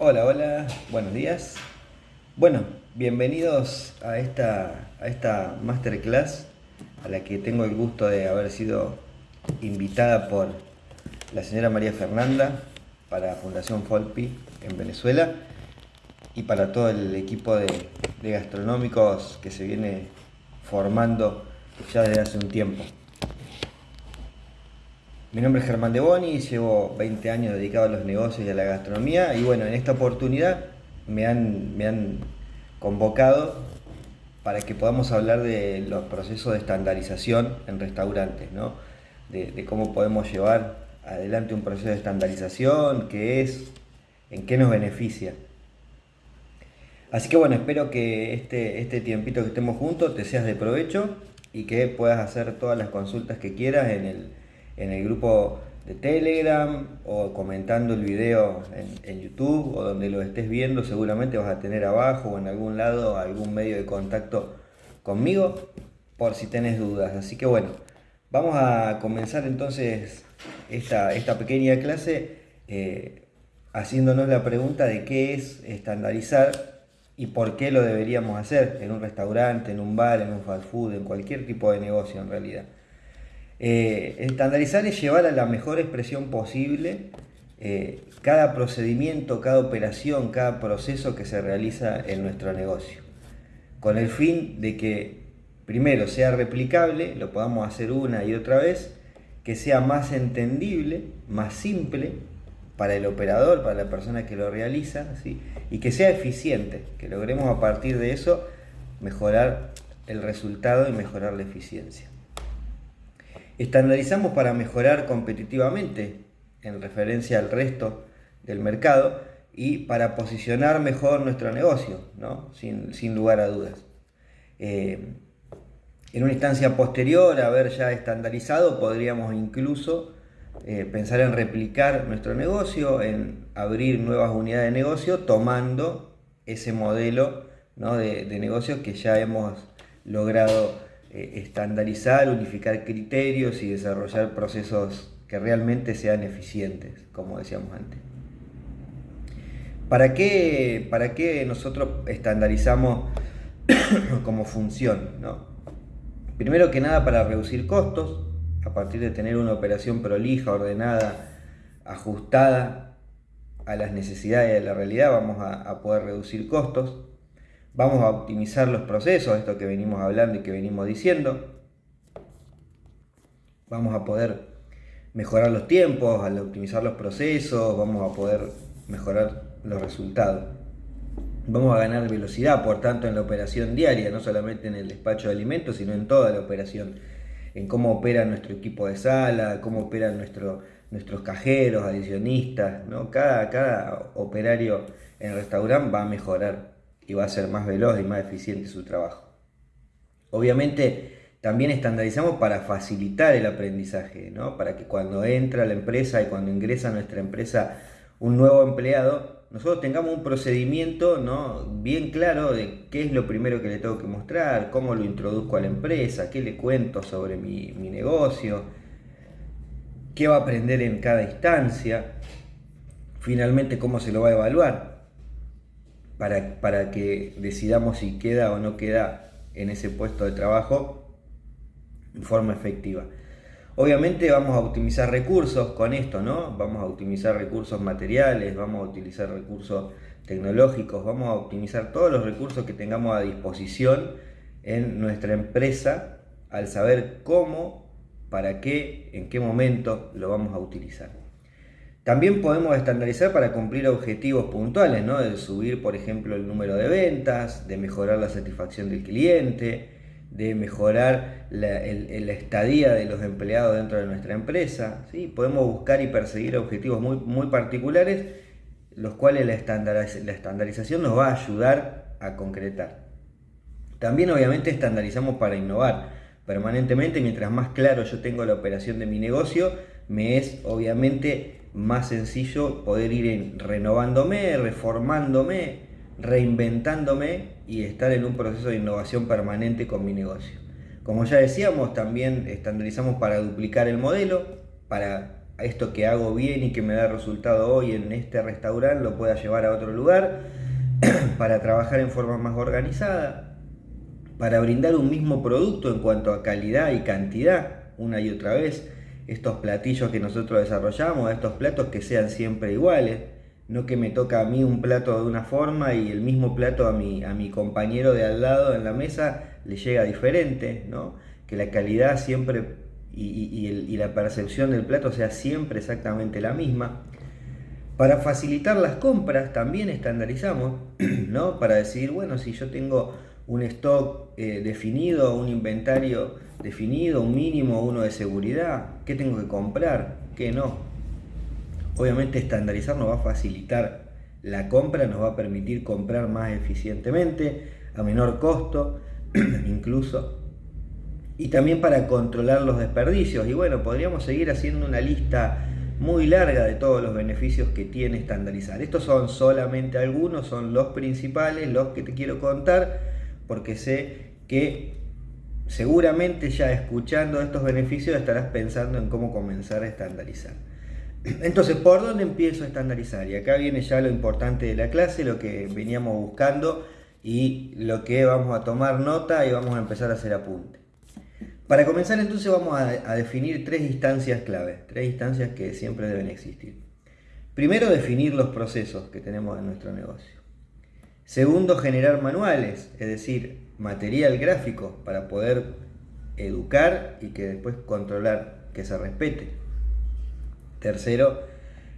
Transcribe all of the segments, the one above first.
Hola, hola, buenos días. Bueno, bienvenidos a esta, a esta masterclass a la que tengo el gusto de haber sido invitada por la señora María Fernanda para Fundación Folpi en Venezuela y para todo el equipo de, de gastronómicos que se viene formando ya desde hace un tiempo. Mi nombre es Germán De Boni, llevo 20 años dedicado a los negocios y a la gastronomía y bueno, en esta oportunidad me han, me han convocado para que podamos hablar de los procesos de estandarización en restaurantes, ¿no? de, de cómo podemos llevar adelante un proceso de estandarización, qué es, en qué nos beneficia. Así que bueno, espero que este, este tiempito que estemos juntos te seas de provecho y que puedas hacer todas las consultas que quieras en el, en el grupo de Telegram o comentando el video en, YouTube o donde lo estés viendo, seguramente vas a tener abajo o en algún lado algún medio de contacto conmigo por si tenés dudas. Así que bueno, vamos a comenzar entonces esta, esta pequeña clase eh, haciéndonos la pregunta de qué es estandarizar y por qué lo deberíamos hacer en un restaurante, en un bar, en un fast food, en cualquier tipo de negocio en realidad. Eh, estandarizar es llevar a la mejor expresión posible eh, cada procedimiento, cada operación, cada proceso que se realiza en nuestro negocio. Con el fin de que primero sea replicable, lo podamos hacer una y otra vez, que sea más entendible, más simple para el operador, para la persona que lo realiza, y que sea eficiente, que logremos a partir de eso mejorar el resultado y mejorar la eficiencia. Estandarizamos para mejorar competitivamente en referencia al resto del mercado y para posicionar mejor nuestro negocio, ¿no? sin, lugar a dudas. Eh, en una instancia posterior a haber ya estandarizado, podríamos incluso eh, pensar en replicar nuestro negocio, en abrir nuevas unidades de negocio, tomando ese modelo de, de que ya hemos logrado estandarizar, unificar criterios y desarrollar procesos que realmente sean eficientes, como decíamos antes. ¿Para qué, para qué nosotros estandarizamos como función? Primero que nada para reducir costos, a partir de tener una operación prolija, ordenada, ajustada a las necesidades de la realidad, vamos a poder reducir costos. Vamos a optimizar los procesos, esto que venimos hablando y que venimos diciendo. Vamos a poder mejorar los tiempos, al optimizar los procesos, vamos a poder mejorar los resultados. Vamos a ganar velocidad, por tanto, en la operación diaria, no solamente en el despacho de alimentos, sino en toda la operación, en cómo opera nuestro equipo de sala, cómo operan nuestro, nuestros cajeros, adicionistas, ¿no? cada, cada operario en el restaurante va a mejorar y va a ser más veloz y más eficiente su trabajo. Obviamente también estandarizamos para facilitar el aprendizaje, ¿no? para que cuando entra la empresa y cuando ingresa a nuestra empresa un nuevo empleado, nosotros tengamos un procedimiento ¿no? bien claro de qué es lo primero que le tengo que mostrar, cómo lo introduzco a la empresa, qué le cuento sobre mi, mi negocio, qué va a aprender en cada instancia, finalmente cómo se lo va a evaluar para, que decidamos si queda o no queda en ese puesto de trabajo en forma efectiva. Obviamente vamos a optimizar recursos con esto, ¿no? Vamos a optimizar recursos materiales, vamos a utilizar recursos tecnológicos, vamos a optimizar todos los recursos que tengamos a disposición en nuestra empresa al saber cómo, para qué, en qué momento lo vamos a utilizar. También podemos estandarizar para cumplir objetivos puntuales, ¿no? de subir, por ejemplo, el número de ventas, de mejorar la satisfacción del cliente, de mejorar la, estadía de los empleados dentro de nuestra empresa. ¿sí? Podemos buscar y perseguir objetivos muy, muy particulares, los cuales la, la estandarización nos va a ayudar a concretar. También obviamente estandarizamos para innovar permanentemente, mientras más claro yo tengo la operación de mi negocio, me es obviamente más sencillo poder ir renovándome, reformándome, reinventándome y estar en un proceso de innovación permanente con mi negocio. Como ya decíamos, también estandarizamos para duplicar el modelo, para esto que hago bien y que me da resultado hoy en este restaurante lo pueda llevar a otro lugar para trabajar en forma más organizada, para brindar un mismo producto en cuanto a calidad y cantidad una y otra vez, estos platillos que nosotros desarrollamos, estos platos que sean siempre iguales, no que me toca a mí un plato de una forma y el mismo plato a mi, a mi compañero de al lado en la mesa le llega diferente, ¿no? que la calidad siempre y, la percepción del plato sea siempre exactamente la misma. Para facilitar las compras también estandarizamos, ¿no? Para decir, bueno, si yo tengo un stock eh, definido, un inventario definido, un mínimo, uno de seguridad, ¿qué tengo que comprar? ¿Qué no? Obviamente estandarizar nos va a facilitar la compra, nos va a permitir comprar más eficientemente, a menor costo, incluso y también para controlar los desperdicios. Y bueno, podríamos seguir haciendo una lista muy larga de todos los beneficios que tiene estandarizar. Estos son solamente algunos, son los principales, los que te quiero contar, porque sé que seguramente ya escuchando estos beneficios estarás pensando en cómo comenzar a estandarizar. Entonces, ¿por dónde empiezo a estandarizar? Y acá viene ya lo importante de la clase, lo que veníamos buscando y lo que vamos a tomar nota y vamos a empezar a hacer apunte. Para comenzar entonces vamos a, definir tres instancias clave, tres instancias que siempre deben existir. Primero, definir los procesos que tenemos en nuestro negocio. Segundo, generar manuales, es decir, material gráfico para poder educar y que después controlar que se respete. Tercero,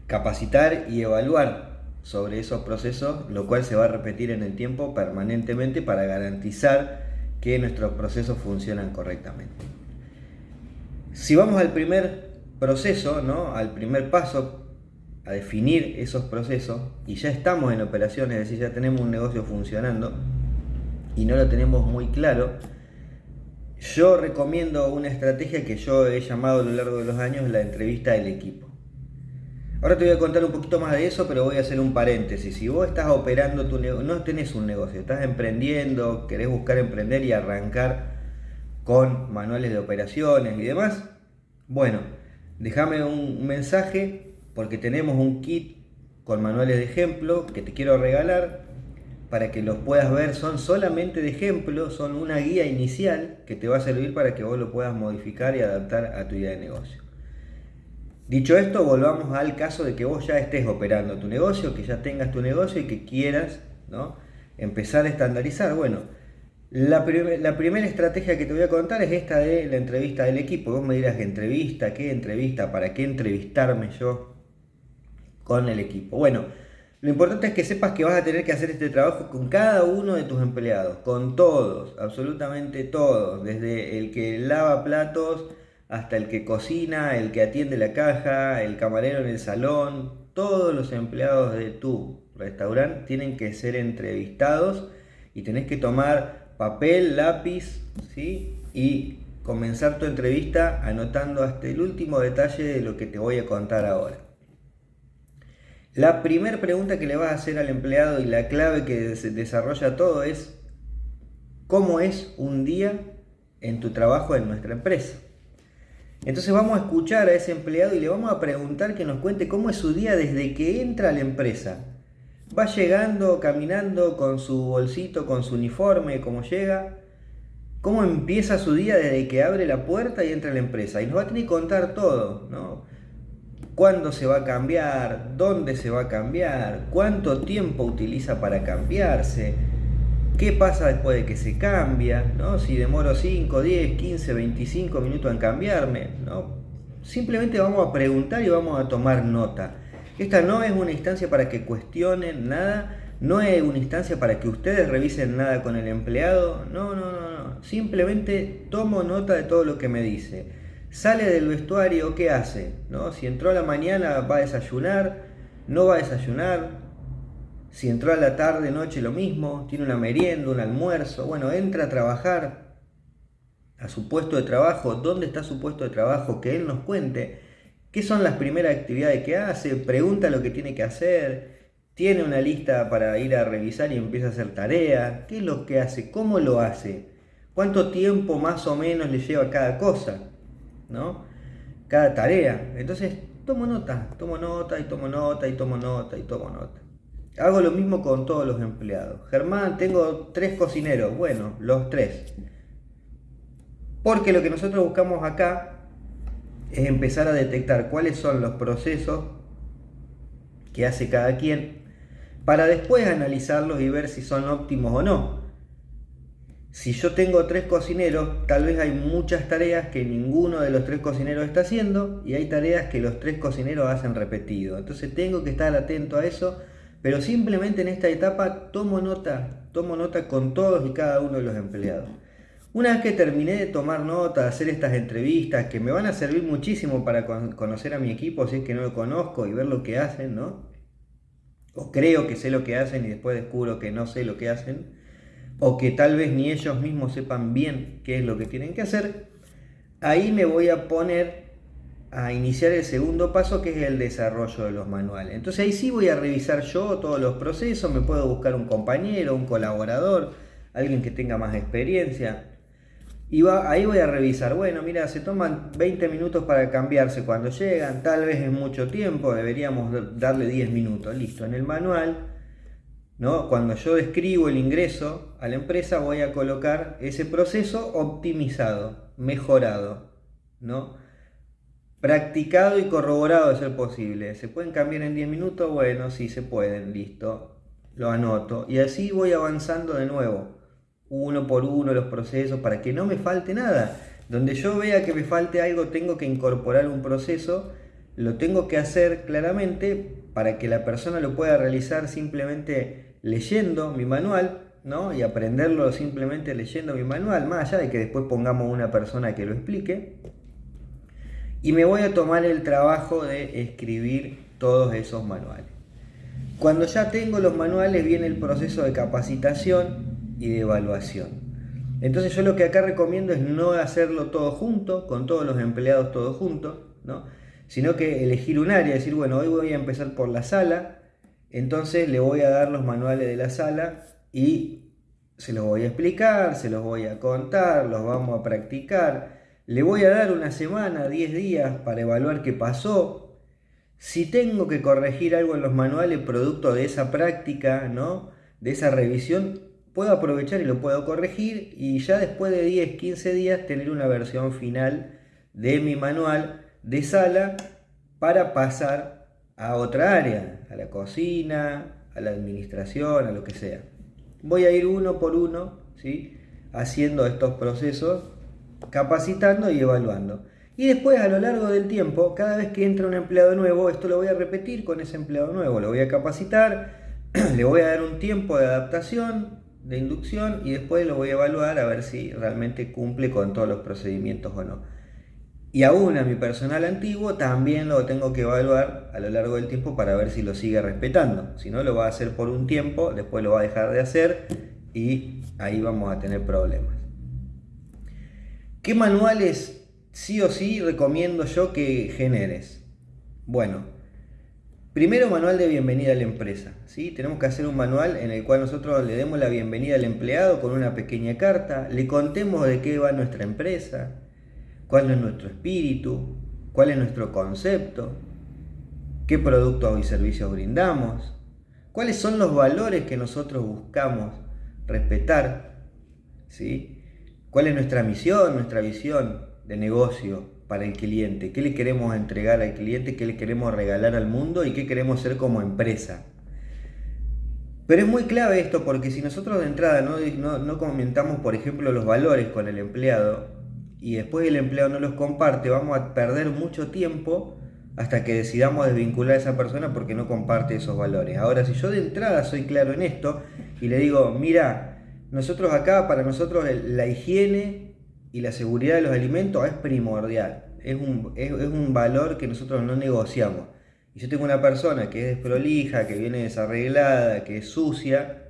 capacitar y evaluar sobre esos procesos, lo cual se va a repetir en el tiempo permanentemente para garantizar que nuestros procesos funcionan correctamente. Si vamos al primer proceso, ¿no? al primer paso, a definir esos procesos, y ya estamos en operaciones, es decir, ya tenemos un negocio funcionando, y no lo tenemos muy claro, yo recomiendo una estrategia que yo he llamado a lo largo de los años la entrevista del equipo. Ahora te voy a contar un poquito más de eso, pero voy a hacer un paréntesis. Si vos estás operando tu negocio, no tenés un negocio, estás emprendiendo, querés buscar emprender y arrancar con manuales de operaciones y demás, bueno, déjame un mensaje porque tenemos un kit con manuales de ejemplo que te quiero regalar para que los puedas ver. Son solamente de ejemplo, son una guía inicial que te va a servir para que vos lo puedas modificar y adaptar a tu idea de negocio. Dicho esto, volvamos al caso de que vos ya estés operando tu negocio, que ya tengas tu negocio y que quieras ¿no? empezar a estandarizar. Bueno, la, la, primera estrategia que te voy a contar es esta de la entrevista del equipo. Vos me dirás, ¿entrevista? ¿Qué entrevista? ¿Para qué entrevistarme yo con el equipo? Bueno, lo importante es que sepas que vas a tener que hacer este trabajo con cada uno de tus empleados, con todos, absolutamente todos, desde el que lava platos, hasta el que cocina, el que atiende la caja, el camarero en el salón, todos los empleados de tu restaurante tienen que ser entrevistados y tenés que tomar papel, lápiz, ¿sí? Y comenzar tu entrevista anotando hasta el último detalle de lo que te voy a contar ahora. La primera pregunta que le vas a hacer al empleado y la clave que desarrolla todo es ¿cómo es un día en tu trabajo en nuestra empresa? Entonces vamos a escuchar a ese empleado y le vamos a preguntar que nos cuente cómo es su día desde que entra a la empresa. Va llegando, caminando con su bolsito, con su uniforme, cómo llega, cómo empieza su día desde que abre la puerta y entra a la empresa. Y nos va a tener que contar todo, ¿no? ¿Cuándo se va a cambiar? ¿Dónde se va a cambiar? ¿Cuánto tiempo utiliza para cambiarse? ¿Qué pasa después de que se cambia? ¿no? Si demoro 5, 10, 15, 25 minutos en cambiarme. ¿no? Simplemente vamos a preguntar y vamos a tomar nota. Esta no es una instancia para que cuestionen nada, no es una instancia para que ustedes revisen nada con el empleado. No, no, no, no. Simplemente tomo nota de todo lo que me dice. Sale del vestuario, ¿qué hace? ¿No? Si entró a la mañana, va a desayunar, no va a desayunar, si entró a la tarde, noche, lo mismo, tiene una merienda, un almuerzo, bueno, entra a trabajar a su puesto de trabajo, dónde está su puesto de trabajo, que él nos cuente. Qué son las primeras actividades que hace, pregunta lo que tiene que hacer, tiene una lista para ir a revisar y empieza a hacer tarea, qué es lo que hace, cómo lo hace, cuánto tiempo más o menos le lleva cada cosa, ¿no? Cada tarea. Entonces tomo nota, tomo nota y tomo nota y tomo nota y tomo nota. Hago lo mismo con todos los empleados. Germán, tengo tres cocineros. Bueno, los tres. Porque lo que nosotros buscamos acá es empezar a detectar cuáles son los procesos que hace cada quien para después analizarlos y ver si son óptimos o no. Si yo tengo tres cocineros, tal vez hay muchas tareas que ninguno de los tres cocineros está haciendo y hay tareas que los tres cocineros hacen repetido. Entonces tengo que estar atento a eso, pero simplemente en esta etapa tomo nota, tomo nota con todos y cada uno de los empleados. Una vez que terminé de tomar nota, de hacer estas entrevistas, que me van a servir muchísimo para conocer a mi equipo si es que no lo conozco y ver lo que hacen, ¿no? O creo que sé lo que hacen y después descubro que no sé lo que hacen o que tal vez ni ellos mismos sepan bien qué es lo que tienen que hacer, ahí me voy a poner a iniciar el segundo paso que es el desarrollo de los manuales. Entonces ahí sí voy a revisar yo todos los procesos, me puedo buscar un compañero, un colaborador, alguien que tenga más experiencia. Y va, ahí voy a revisar, bueno, mira, se toman 20 minutos para cambiarse cuando llegan, tal vez es mucho tiempo, deberíamos darle 10 minutos, listo. En el manual cuando yo describo el ingreso a la empresa voy a colocar ese proceso optimizado, mejorado, ¿no? practicado y corroborado de ser posible. ¿Se pueden cambiar en 10 minutos? Bueno, sí se pueden, listo, lo anoto. Y así voy avanzando de nuevo, uno por uno los procesos para que no me falte nada. Donde yo vea que me falte algo, tengo que incorporar un proceso, lo tengo que hacer claramente para que la persona lo pueda realizar simplemente leyendo mi manual, ¿no? Y aprenderlo simplemente leyendo mi manual, más allá de que después pongamos una persona que lo explique. Y me voy a tomar el trabajo de escribir todos esos manuales. Cuando ya tengo los manuales viene el proceso de capacitación y de evaluación. Entonces yo lo que acá recomiendo es no hacerlo todo junto, con todos los empleados todos juntos, ¿no? sino que elegir un área, decir, bueno, hoy voy a empezar por la sala, entonces le voy a dar los manuales de la sala y se los voy a explicar, se los voy a contar, los vamos a practicar. Le voy a dar una semana, 10 días para evaluar qué pasó. Si tengo que corregir algo en los manuales producto de esa práctica, ¿no? de esa revisión, puedo aprovechar y lo puedo corregir y ya después de 10, 15 días tener una versión final de mi manual de sala para pasar a otra área, a la cocina, a la administración, a lo que sea. Voy a ir uno por uno, ¿sí? haciendo estos procesos, capacitando y evaluando. Y después a lo largo del tiempo, cada vez que entra un empleado nuevo, esto lo voy a repetir con ese empleado nuevo, lo voy a capacitar, le voy a dar un tiempo de adaptación, de inducción y después lo voy a evaluar a ver si realmente cumple con todos los procedimientos o no. Y aún a mi personal antiguo también lo tengo que evaluar a lo largo del tiempo para ver si lo sigue respetando. Si no, lo va a hacer por un tiempo, después lo va a dejar de hacer y ahí vamos a tener problemas. ¿Qué manuales sí o sí recomiendo yo que generes? Bueno, primero manual de bienvenida a la empresa. ¿sí? Tenemos que hacer un manual en el cual nosotros le demos la bienvenida al empleado con una pequeña carta, le contemos de qué va nuestra empresa, cuál es nuestro espíritu, cuál es nuestro concepto, qué productos y servicios brindamos, cuáles son los valores que nosotros buscamos respetar, ¿sí? cuál es nuestra misión, nuestra visión de negocio para el cliente, qué le queremos entregar al cliente, qué le queremos regalar al mundo y qué queremos ser como empresa. Pero es muy clave esto porque si nosotros de entrada no, no, no comentamos, por ejemplo, los valores con el empleado, y después el empleado no los comparte, vamos a perder mucho tiempo hasta que decidamos desvincular a esa persona porque no comparte esos valores. Ahora, si yo de entrada soy claro en esto y le digo, mira, nosotros acá, para nosotros la higiene y la seguridad de los alimentos es primordial, es un, es, un valor que nosotros no negociamos. Y yo tengo una persona que es desprolija, que viene desarreglada, que es sucia,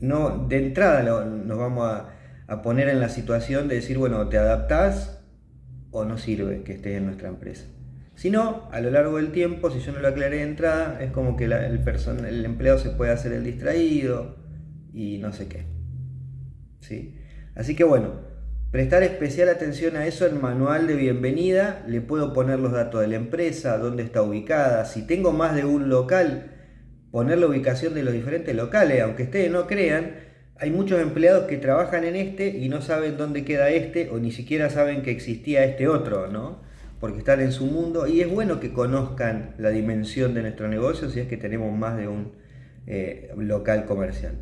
no, de entrada nos vamos a a poner en la situación de decir, bueno, te adaptás o no sirve que estés en nuestra empresa. Si no, a lo largo del tiempo, si yo no lo aclaré de entrada, es como que el, el empleado se puede hacer el distraído y no sé qué. ¿Sí? Así que bueno, Prestar especial atención a eso en manual de bienvenida, le puedo poner los datos de la empresa, dónde está ubicada, si tengo más de un local, poner la ubicación de los diferentes locales, aunque ustedes no crean, hay muchos empleados que trabajan en este y no saben dónde queda este o ni siquiera saben que existía este otro, ¿no? Porque están en su mundo y es bueno que conozcan la dimensión de nuestro negocio si es que tenemos más de un eh, local comercial.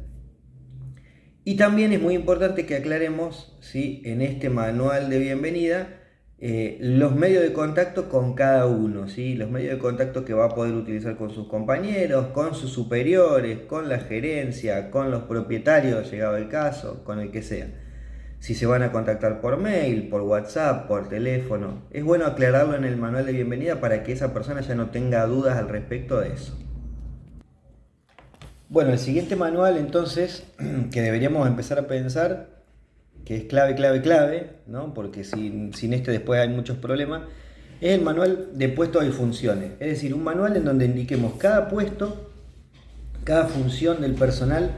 Y también es muy importante que aclaremos ¿sí? en este manual de bienvenida eh, los medios de contacto con cada uno, ¿sí? los medios de contacto que va a poder utilizar con sus compañeros, con sus superiores, con la gerencia, con los propietarios, llegado el caso, con el que sea. Si se van a contactar por mail, por WhatsApp, por teléfono, es bueno aclararlo en el manual de bienvenida para que esa persona ya no tenga dudas al respecto de eso. Bueno, el siguiente manual entonces, que deberíamos empezar a pensar, que es clave, clave, clave, ¿no? porque sin, este después hay muchos problemas, es el manual de puestos y funciones. Es decir, un manual en donde indiquemos cada puesto, cada función del personal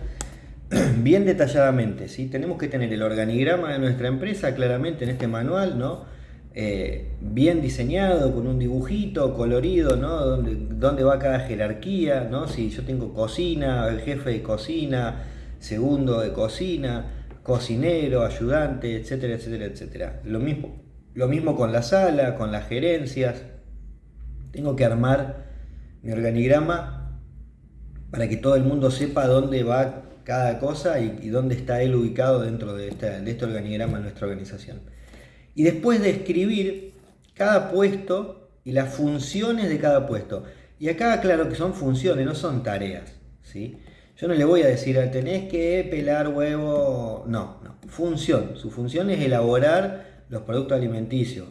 bien detalladamente. ¿sí? Tenemos que tener el organigrama de nuestra empresa claramente en este manual, ¿no? Eh, bien diseñado, con un dibujito colorido, ¿no? Donde, donde, va cada jerarquía, ¿no? Si yo tengo cocina, el jefe de cocina, segundo de cocina, cocinero, ayudante, etcétera, etcétera, etcétera. Lo mismo, lo mismo con la sala, con las gerencias. Tengo que armar mi organigrama para que todo el mundo sepa dónde va cada cosa y, dónde está él ubicado dentro de, de este organigrama en nuestra organización y después de escribir cada puesto y las funciones de cada puesto. Y acá, claro que son funciones, no son tareas. ¿sí? Yo no le voy a decir, tenés que pelar huevo. No, no. Función. Su función es elaborar los productos alimenticios.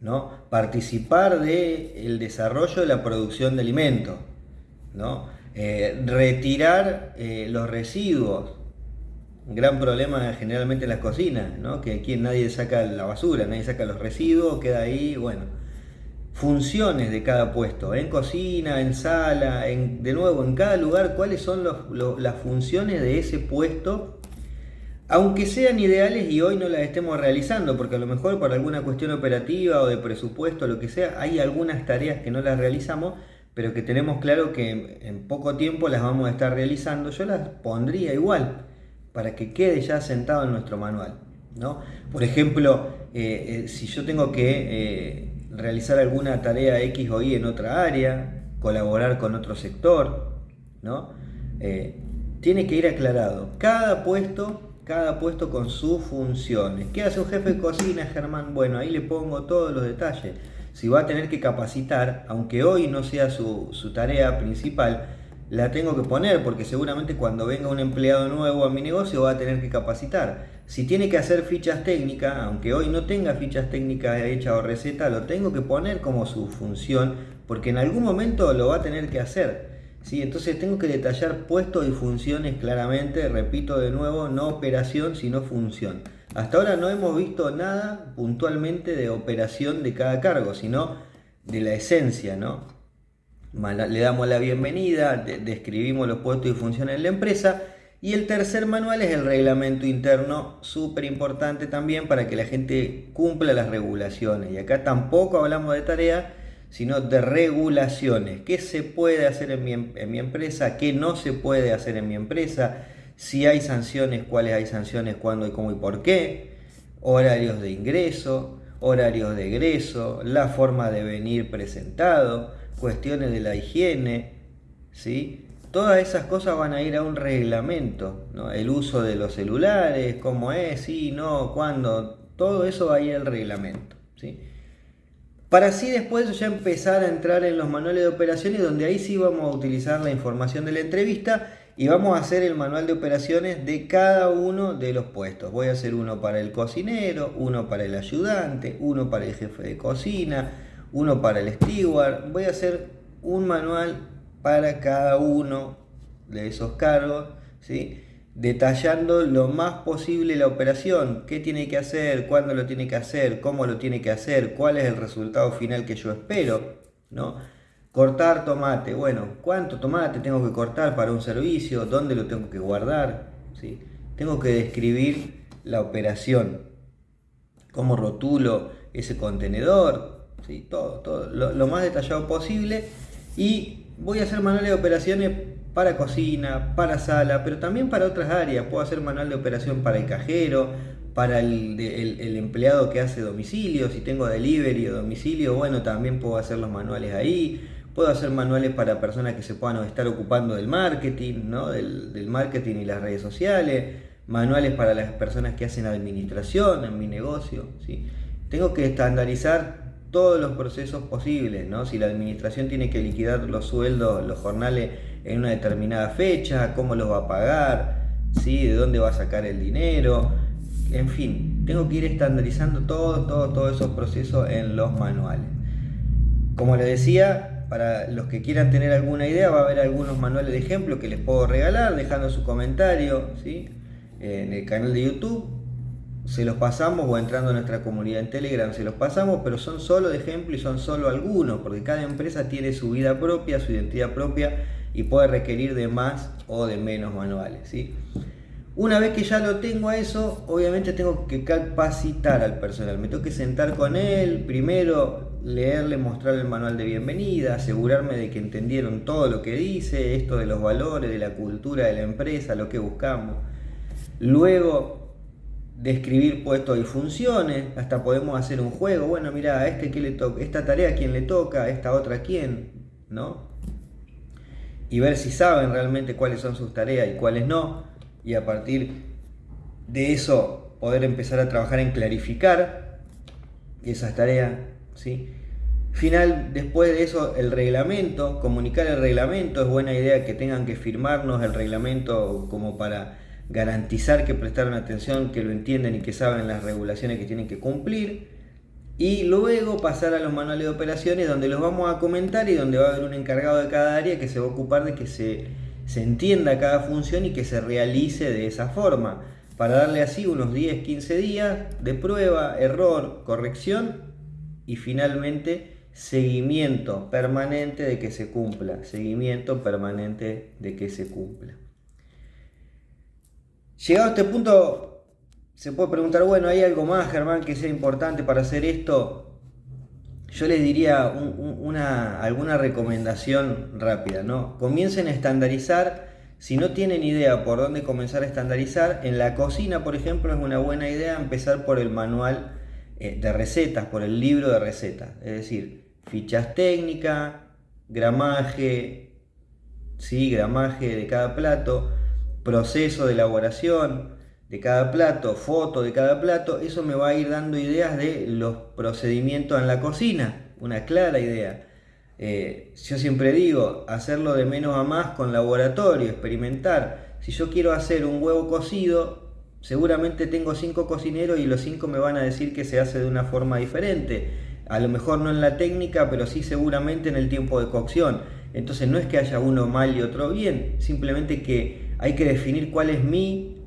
¿no? Participar del desarrollo de la producción de alimentos. ¿no? Eh, retirar eh, los residuos gran problema generalmente en las cocinas, ¿no? que aquí nadie saca la basura, nadie saca los residuos, queda ahí, bueno. Funciones de cada puesto, en cocina, en sala, en, de nuevo, en cada lugar, cuáles son las funciones de ese puesto, aunque sean ideales y hoy no las estemos realizando, porque a lo mejor por alguna cuestión operativa o de presupuesto, lo que sea, hay algunas tareas que no las realizamos, pero que tenemos claro que en poco tiempo las vamos a estar realizando, yo las pondría igual para que quede ya sentado en nuestro manual. ¿no? Por ejemplo, eh, eh, si yo tengo que eh, realizar alguna tarea X o Y en otra área, colaborar con otro sector, ¿no? tiene que ir aclarado. Cada puesto, cada puesto con sus funciones. ¿Qué hace un jefe de cocina, Germán? Bueno, ahí le pongo todos los detalles. Si va a tener que capacitar, aunque hoy no sea su, su tarea principal, la tengo que poner porque seguramente cuando venga un empleado nuevo a mi negocio va a tener que capacitar. Si tiene que hacer fichas técnicas, aunque hoy no tenga fichas técnicas hechas o receta, lo tengo que poner como su función porque en algún momento lo va a tener que hacer. ¿sí? Entonces tengo que detallar puestos y funciones claramente, repito de nuevo, no operación sino función. Hasta ahora no hemos visto nada puntualmente de operación de cada cargo, sino de la esencia, ¿no? le damos la bienvenida, describimos los puestos y funciones de la empresa. Y el tercer manual es el reglamento interno, súper importante también para que la gente cumpla las regulaciones. Y acá tampoco hablamos de tareas, sino de regulaciones. ¿Qué se puede hacer en mi, en mi empresa? ¿Qué no se puede hacer en mi empresa? Si hay sanciones, cuáles hay sanciones, cuándo y cómo y por qué. Horarios de ingreso, horarios de egreso, la forma de venir presentado cuestiones de la higiene, ¿sí? Todas esas cosas van a ir a un reglamento, ¿no? El uso de los celulares, cómo es, sí, no, cuándo, todo eso va a ir al reglamento, ¿sí? Para así después ya empezar a entrar en los manuales de operaciones donde ahí sí vamos a utilizar la información de la entrevista y vamos a hacer el manual de operaciones de cada uno de los puestos. Voy a hacer uno para el cocinero, uno para el ayudante, uno para el jefe de cocina, uno para el steward. Voy a hacer un manual para cada uno de esos cargos, ¿sí? detallando lo más posible la operación, qué tiene que hacer, cuándo lo tiene que hacer, cómo lo tiene que hacer, cuál es el resultado final que yo espero, ¿no? Cortar tomate, bueno, ¿cuánto tomate tengo que cortar para un servicio? ¿Dónde lo tengo que guardar? ¿Sí? Tengo que describir la operación, cómo rotulo ese contenedor, ¿sí? todo, todo lo, más detallado posible. Y voy a hacer manuales de operaciones para cocina, para sala, pero también para otras áreas. Puedo hacer manual de operación para el cajero, para el, el, empleado que hace domicilio, si tengo delivery o domicilio, bueno, también puedo hacer los manuales ahí. Puedo hacer manuales para personas que se puedan estar ocupando del marketing, ¿no? del, del marketing y las redes sociales, manuales para las personas que hacen administración en mi negocio. ¿sí? Tengo que estandarizar todos los procesos posibles, ¿no? Si la administración tiene que liquidar los sueldos, los jornales en una determinada fecha, cómo los va a pagar, ¿sí? De dónde va a sacar el dinero, en fin, tengo que ir estandarizando todos todo, todos esos procesos en los manuales. Como les decía, para los que quieran tener alguna idea, va a haber algunos manuales de ejemplo que les puedo regalar, dejando su comentario ¿sí? en el canal de YouTube. Se los pasamos o entrando a nuestra comunidad en Telegram, se los pasamos, pero son solo de ejemplo y son solo algunos, porque cada empresa tiene su vida propia, su identidad propia y puede requerir de más o de menos manuales. ¿sí? Una vez que ya lo tengo a eso, obviamente tengo que capacitar al personal. Me tengo que sentar con él, primero leerle, mostrarle el manual de bienvenida, asegurarme de que entendieron todo lo que dice, esto de los valores, de la cultura de la empresa, lo que buscamos. Luego, describir puestos y funciones, hasta podemos hacer un juego. Bueno, mira, a este que le toca, esta tarea a quién le toca, esta otra a quién, ¿no? Y ver si saben realmente cuáles son sus tareas y cuáles no y a partir de eso poder empezar a trabajar en clarificar esas tareas. ¿sí? Final, después de eso, el reglamento, comunicar el reglamento, es buena idea que tengan que firmarnos el reglamento como para garantizar que prestaron atención, que lo entienden y que saben las regulaciones que tienen que cumplir. Y luego pasar a los manuales de operaciones donde los vamos a comentar y donde va a haber un encargado de cada área que se va a ocupar de que se se entienda cada función y que se realice de esa forma, para darle así unos 10, 15 días de prueba, error, corrección y finalmente seguimiento permanente de que se cumpla, seguimiento permanente de que se cumpla. Llegado a este punto, se puede preguntar, bueno, ¿hay algo más, Germán, que sea importante para hacer esto? yo les diría una, alguna recomendación rápida, ¿no? Comiencen a estandarizar, si no tienen idea por dónde comenzar a estandarizar, en la cocina, por ejemplo, es una buena idea empezar por el manual eh, de recetas, por el libro de recetas, es decir, fichas técnicas, gramaje, ¿sí? gramaje de cada plato, proceso de elaboración, de cada plato, foto de cada plato, eso me va a ir dando ideas de los procedimientos en la cocina, una clara idea. Eh, yo siempre digo, hacerlo de menos a más con laboratorio, experimentar. Si yo quiero hacer un huevo cocido, seguramente tengo cinco cocineros y los cinco me van a decir que se hace de una forma diferente. A lo mejor no en la técnica, pero sí seguramente en el tiempo de cocción. Entonces no es que haya uno mal y otro bien, simplemente que hay que definir cuál es mi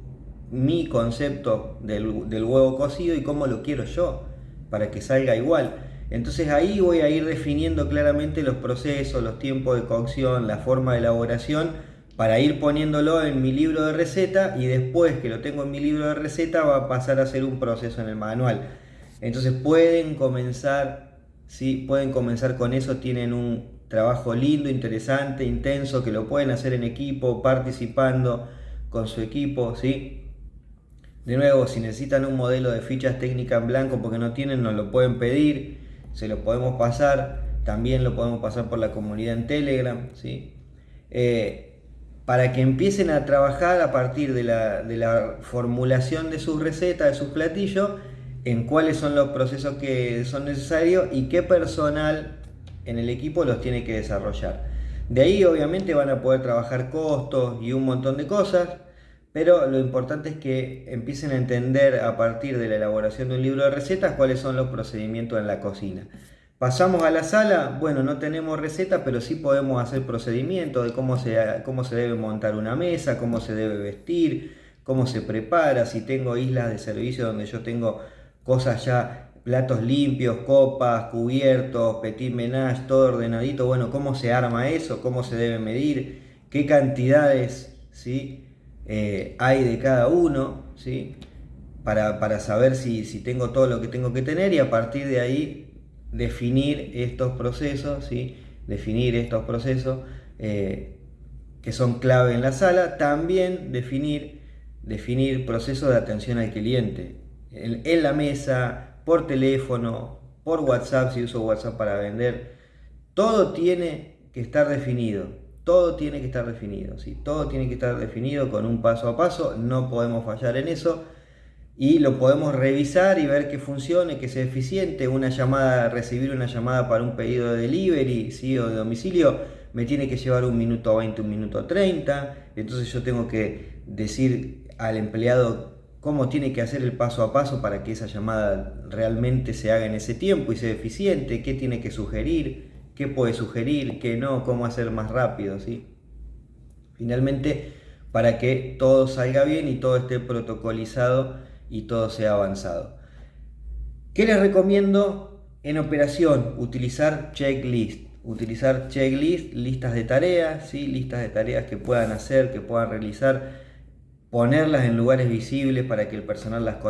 mi concepto del, huevo cocido y cómo lo quiero yo, para que salga igual. Entonces ahí voy a ir definiendo claramente los procesos, los tiempos de cocción, la forma de elaboración, para ir poniéndolo en mi libro de receta y después que lo tengo en mi libro de receta va a pasar a ser un proceso en el manual. Entonces pueden comenzar, ¿sí? pueden comenzar con eso, tienen un trabajo lindo, interesante, intenso, que lo pueden hacer en equipo, participando con su equipo, ¿sí? De nuevo, si necesitan un modelo de fichas técnicas en blanco porque no tienen, nos lo pueden pedir, se lo podemos pasar, también lo podemos pasar por la comunidad en Telegram, ¿sí? Eh, para que empiecen a trabajar a partir de la, de la formulación de sus recetas, de sus platillos, en cuáles son los procesos que son necesarios y qué personal en el equipo los tiene que desarrollar. De ahí obviamente van a poder trabajar costos y un montón de cosas, pero lo importante es que empiecen a entender a partir de la elaboración de un libro de recetas cuáles son los procedimientos en la cocina. Pasamos a la sala, bueno, no tenemos receta, pero sí podemos hacer procedimientos de cómo se, cómo se debe montar una mesa, cómo se debe vestir, cómo se prepara, si tengo islas de servicio donde yo tengo cosas ya, platos limpios, copas, cubiertos, petit menage, todo ordenadito, bueno, cómo se arma eso, cómo se debe medir, qué cantidades, ¿sí? Eh, hay de cada uno, ¿sí? para, saber si, tengo todo lo que tengo que tener y a partir de ahí definir estos procesos, ¿sí? definir estos procesos eh, que son clave en la sala, también definir, definir procesos de atención al cliente en, la mesa, por teléfono, por WhatsApp si uso WhatsApp para vender, todo tiene que estar definido, todo tiene que estar definido, ¿sí? todo tiene que estar definido con un paso a paso, no podemos fallar en eso y lo podemos revisar y ver que funcione, que sea eficiente. Una llamada, recibir una llamada para un pedido de delivery ¿sí? o de domicilio, me tiene que llevar un minuto 20, un minuto 30. Entonces yo tengo que decir al empleado cómo tiene que hacer el paso a paso para que esa llamada realmente se haga en ese tiempo y sea eficiente, qué tiene que sugerir, qué puede sugerir, qué no, cómo hacer más rápido. ¿sí? Finalmente, para que todo salga bien y todo esté protocolizado y todo sea avanzado. ¿Qué les recomiendo en operación? Utilizar checklist. Utilizar checklist, listas de tareas, ¿sí? listas de tareas que puedan hacer, que puedan realizar, ponerlas en lugares visibles para que el personal las,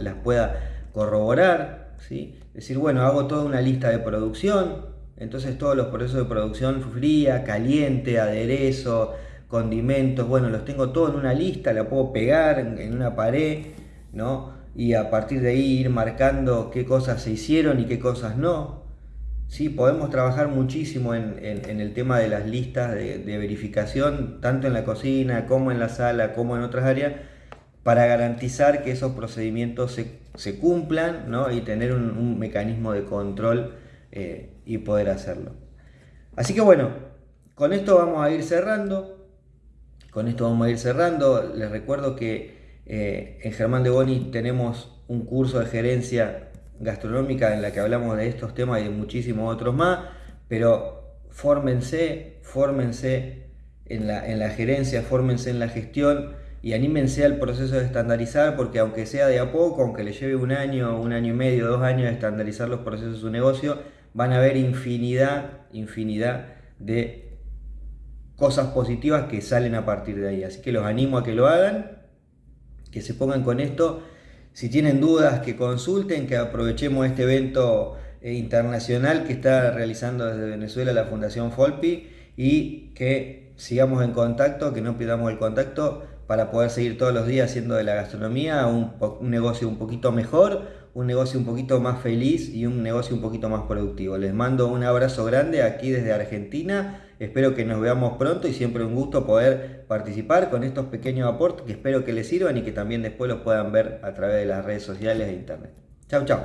las, pueda corroborar. ¿sí? Decir, bueno, hago toda una lista de producción, entonces todos los procesos de producción fría, caliente, aderezo, condimentos, bueno, los tengo todos en una lista, la puedo pegar en una pared ¿no? Y a partir de ahí ir marcando qué cosas se hicieron y qué cosas no. Sí, podemos trabajar muchísimo en, el tema de las listas de, verificación, tanto en la cocina como en la sala, como en otras áreas, para garantizar que esos procedimientos se, cumplan y tener un, mecanismo de control eh, y poder hacerlo. Así que bueno, con esto vamos a ir cerrando. Con esto vamos a ir cerrando. Les recuerdo que eh, en Germán de Boni tenemos un curso de gerencia gastronómica en la que hablamos de estos temas y de muchísimos otros más, pero fórmense, fórmense en la, en la gerencia, fórmense en la gestión y anímense al proceso de estandarizar, porque aunque sea de a poco, aunque le lleve un año, un año y medio, dos años de estandarizar los procesos de su negocio, van a haber infinidad, infinidad de cosas positivas que salen a partir de ahí. Así que los animo a que lo hagan que se pongan con esto. Si tienen dudas, que consulten, que aprovechemos este evento eh, internacional que está realizando desde Venezuela la Fundación Folpi y que sigamos en contacto, que no pidamos el contacto para poder seguir todos los días haciendo de la gastronomía un, un, negocio un poquito mejor, un negocio un poquito más feliz y un negocio un poquito más productivo. Les mando un abrazo grande aquí desde Argentina Espero que nos veamos pronto y siempre un gusto poder participar con estos pequeños aportes que espero que les sirvan y que también después los puedan ver a través de las redes sociales e internet. Chau, chau.